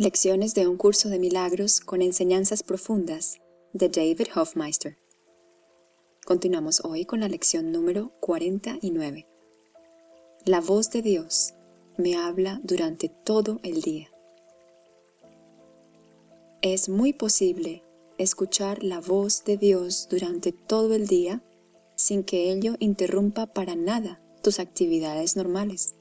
Lecciones de un curso de milagros con enseñanzas profundas de David Hofmeister. Continuamos hoy con la lección número 49. La voz de Dios me habla durante todo el día. Es muy posible escuchar la voz de Dios durante todo el día sin que ello interrumpa para nada tus actividades normales.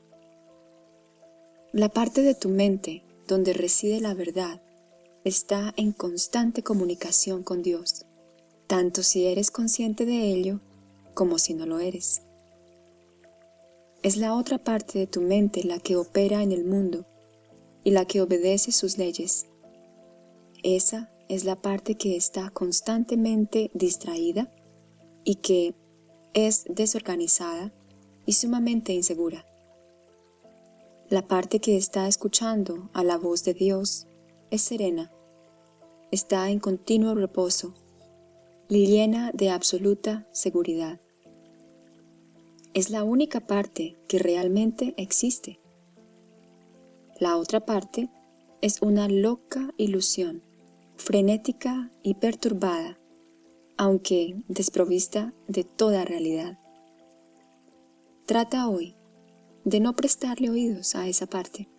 La parte de tu mente donde reside la verdad está en constante comunicación con Dios, tanto si eres consciente de ello como si no lo eres. Es la otra parte de tu mente la que opera en el mundo y la que obedece sus leyes. Esa es la parte que está constantemente distraída y que es desorganizada y sumamente insegura. La parte que está escuchando a la voz de Dios es serena, está en continuo reposo y llena de absoluta seguridad. Es la única parte que realmente existe. La otra parte es una loca ilusión, frenética y perturbada, aunque desprovista de toda realidad. Trata hoy de no prestarle oídos a esa parte.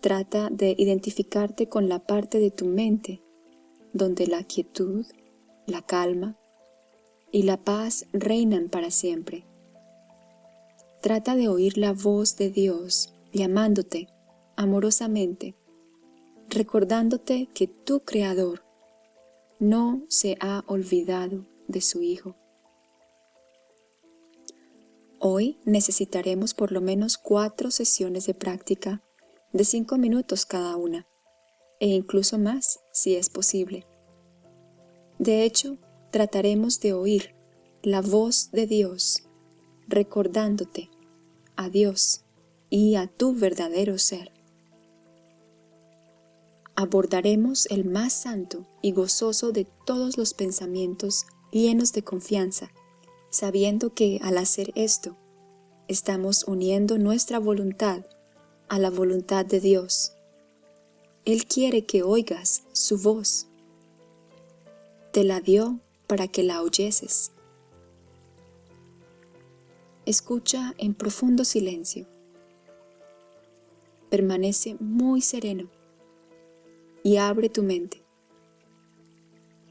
Trata de identificarte con la parte de tu mente donde la quietud, la calma y la paz reinan para siempre. Trata de oír la voz de Dios llamándote amorosamente, recordándote que tu Creador no se ha olvidado de su Hijo. Hoy necesitaremos por lo menos cuatro sesiones de práctica de cinco minutos cada una, e incluso más si es posible. De hecho, trataremos de oír la voz de Dios, recordándote a Dios y a tu verdadero ser. Abordaremos el más santo y gozoso de todos los pensamientos llenos de confianza sabiendo que al hacer esto, estamos uniendo nuestra voluntad a la voluntad de Dios. Él quiere que oigas su voz. Te la dio para que la oyeses. Escucha en profundo silencio. Permanece muy sereno y abre tu mente.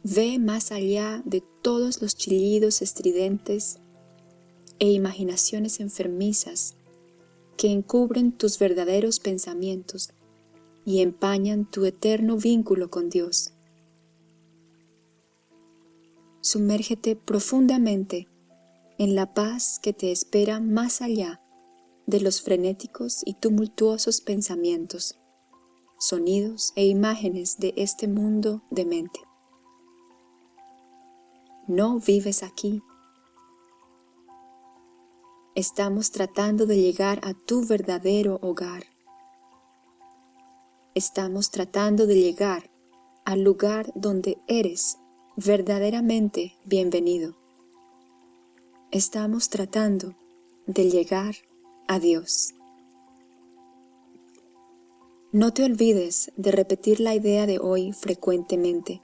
Ve más allá de todos los chillidos estridentes e imaginaciones enfermizas que encubren tus verdaderos pensamientos y empañan tu eterno vínculo con Dios. Sumérgete profundamente en la paz que te espera más allá de los frenéticos y tumultuosos pensamientos, sonidos e imágenes de este mundo de mente no vives aquí. Estamos tratando de llegar a tu verdadero hogar. Estamos tratando de llegar al lugar donde eres verdaderamente bienvenido. Estamos tratando de llegar a Dios. No te olvides de repetir la idea de hoy frecuentemente.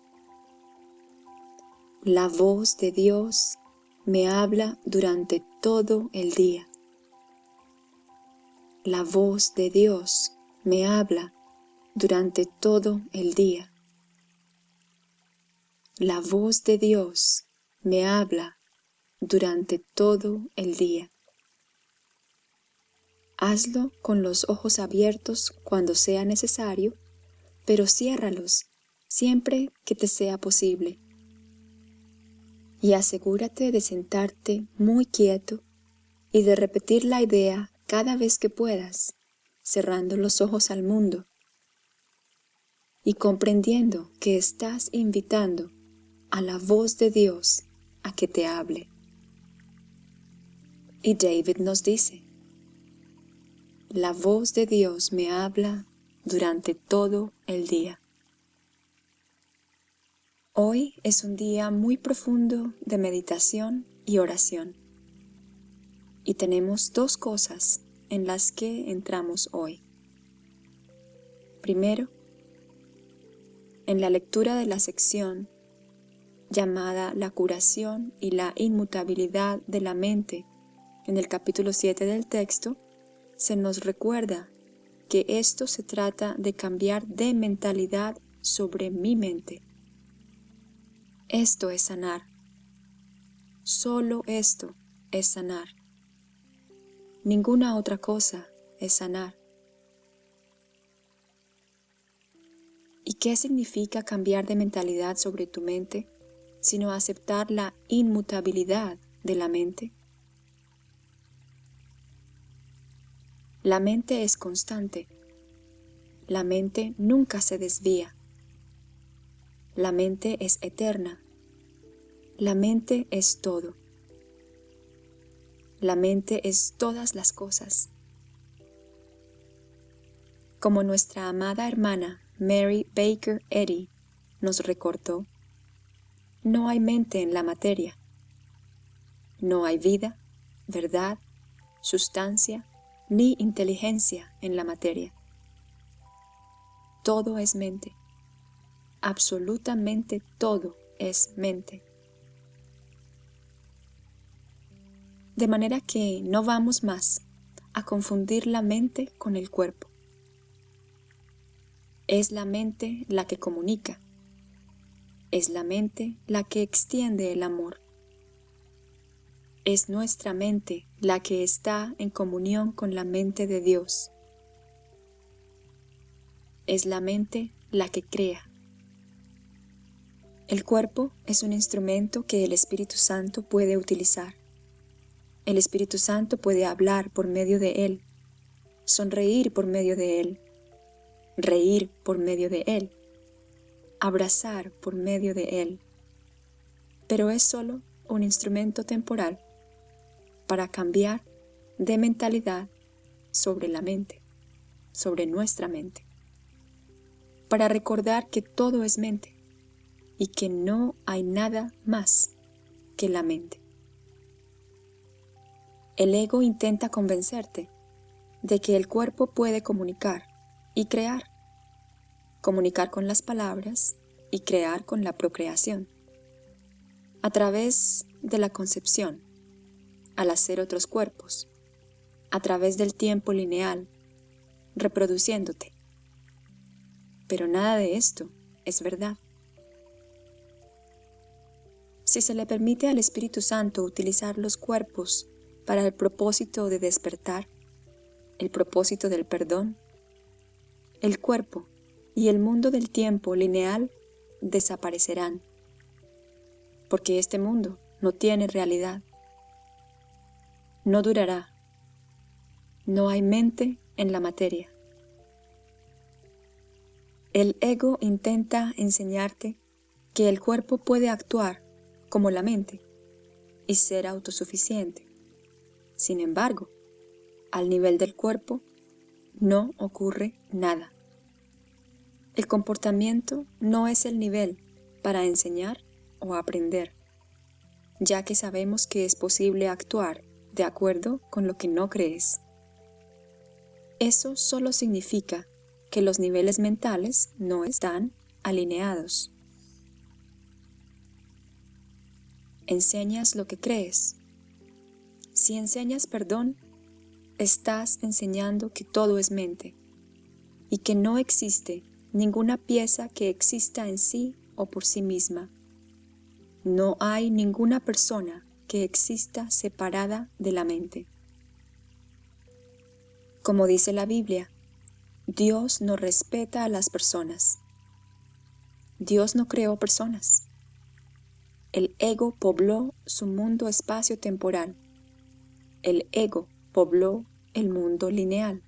La voz de Dios me habla durante todo el día. La voz de Dios me habla durante todo el día. La voz de Dios me habla durante todo el día. Hazlo con los ojos abiertos cuando sea necesario, pero ciérralos siempre que te sea posible y asegúrate de sentarte muy quieto y de repetir la idea cada vez que puedas, cerrando los ojos al mundo y comprendiendo que estás invitando a la voz de Dios a que te hable. Y David nos dice, la voz de Dios me habla durante todo el día. Hoy es un día muy profundo de meditación y oración. Y tenemos dos cosas en las que entramos hoy. Primero, en la lectura de la sección llamada La curación y la inmutabilidad de la mente, en el capítulo 7 del texto, se nos recuerda que esto se trata de cambiar de mentalidad sobre mi mente. Esto es sanar. Solo esto es sanar. Ninguna otra cosa es sanar. ¿Y qué significa cambiar de mentalidad sobre tu mente, sino aceptar la inmutabilidad de la mente? La mente es constante. La mente nunca se desvía. La mente es eterna. La mente es todo. La mente es todas las cosas. Como nuestra amada hermana Mary Baker Eddy nos recortó, no hay mente en la materia. No hay vida, verdad, sustancia, ni inteligencia en la materia. Todo es mente. Absolutamente todo es mente. De manera que no vamos más a confundir la mente con el cuerpo. Es la mente la que comunica. Es la mente la que extiende el amor. Es nuestra mente la que está en comunión con la mente de Dios. Es la mente la que crea. El cuerpo es un instrumento que el Espíritu Santo puede utilizar. El Espíritu Santo puede hablar por medio de él, sonreír por medio de él, reír por medio de él, abrazar por medio de él. Pero es solo un instrumento temporal para cambiar de mentalidad sobre la mente, sobre nuestra mente, para recordar que todo es mente y que no hay nada más que la mente. El ego intenta convencerte de que el cuerpo puede comunicar y crear, comunicar con las palabras y crear con la procreación, a través de la concepción, al hacer otros cuerpos, a través del tiempo lineal, reproduciéndote. Pero nada de esto es verdad. Si se le permite al Espíritu Santo utilizar los cuerpos para el propósito de despertar, el propósito del perdón, el cuerpo y el mundo del tiempo lineal desaparecerán, porque este mundo no tiene realidad no durará. No hay mente en la materia. El ego intenta enseñarte que el cuerpo puede actuar como la mente y ser autosuficiente. Sin embargo, al nivel del cuerpo no ocurre nada. El comportamiento no es el nivel para enseñar o aprender, ya que sabemos que es posible actuar de acuerdo con lo que no crees. Eso solo significa que los niveles mentales no están alineados. Enseñas lo que crees. Si enseñas perdón, estás enseñando que todo es mente y que no existe ninguna pieza que exista en sí o por sí misma. No hay ninguna persona que exista separada de la mente. Como dice la Biblia, Dios no respeta a las personas. Dios no creó personas. El ego pobló su mundo espacio-temporal. El ego pobló el mundo lineal.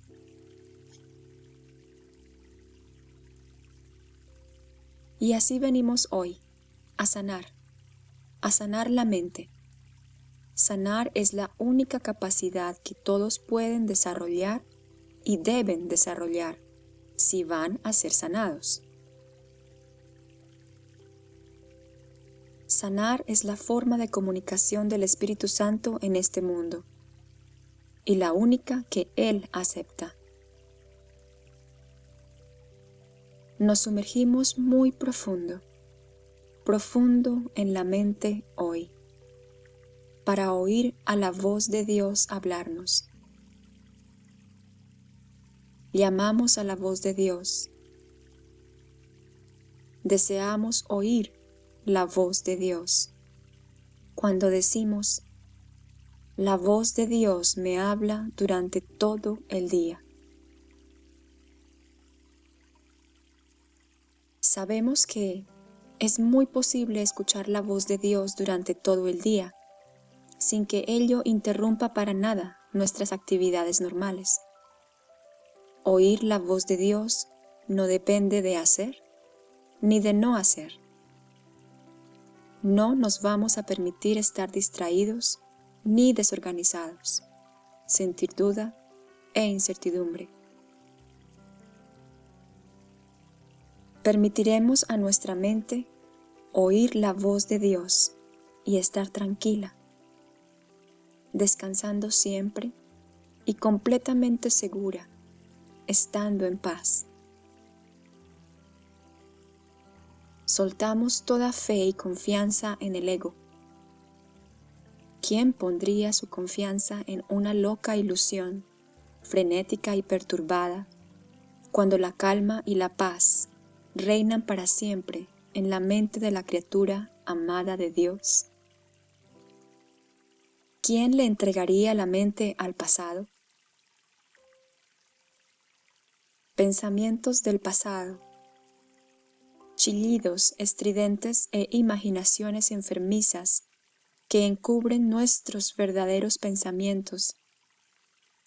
Y así venimos hoy, a sanar, a sanar la mente, Sanar es la única capacidad que todos pueden desarrollar y deben desarrollar si van a ser sanados. Sanar es la forma de comunicación del Espíritu Santo en este mundo y la única que Él acepta. nos sumergimos muy profundo, profundo en la mente hoy, para oír a la voz de Dios hablarnos. Llamamos a la voz de Dios. Deseamos oír la voz de Dios. Cuando decimos, la voz de Dios me habla durante todo el día. Sabemos que es muy posible escuchar la voz de Dios durante todo el día, sin que ello interrumpa para nada nuestras actividades normales. Oír la voz de Dios no depende de hacer ni de no hacer. No nos vamos a permitir estar distraídos ni desorganizados, sentir duda e incertidumbre. Permitiremos a nuestra mente oír la voz de Dios y estar tranquila, descansando siempre y completamente segura, estando en paz. Soltamos toda fe y confianza en el ego. ¿Quién pondría su confianza en una loca ilusión, frenética y perturbada, cuando la calma y la paz reinan para siempre en la mente de la criatura amada de Dios? ¿Quién le entregaría la mente al pasado? Pensamientos del pasado, chillidos estridentes e imaginaciones enfermizas que encubren nuestros verdaderos pensamientos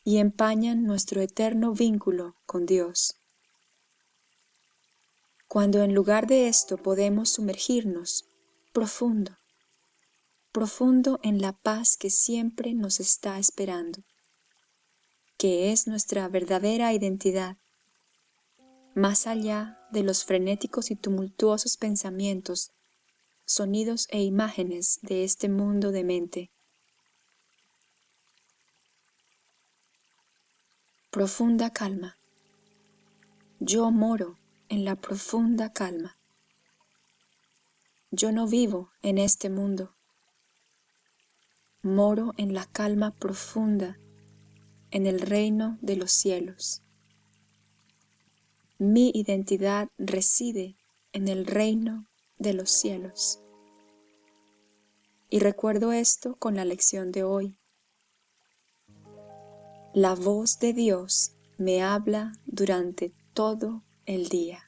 y empañan nuestro eterno vínculo con Dios. Cuando en lugar de esto podemos sumergirnos profundo, profundo en la paz que siempre nos está esperando, que es nuestra verdadera identidad, más allá de los frenéticos y tumultuosos pensamientos, sonidos e imágenes de este mundo de mente. Profunda calma. Yo moro en la profunda calma. Yo no vivo en este mundo. Moro en la calma profunda, en el reino de los cielos. Mi identidad reside en el reino de los cielos. Y recuerdo esto con la lección de hoy. La voz de Dios me habla durante todo el día.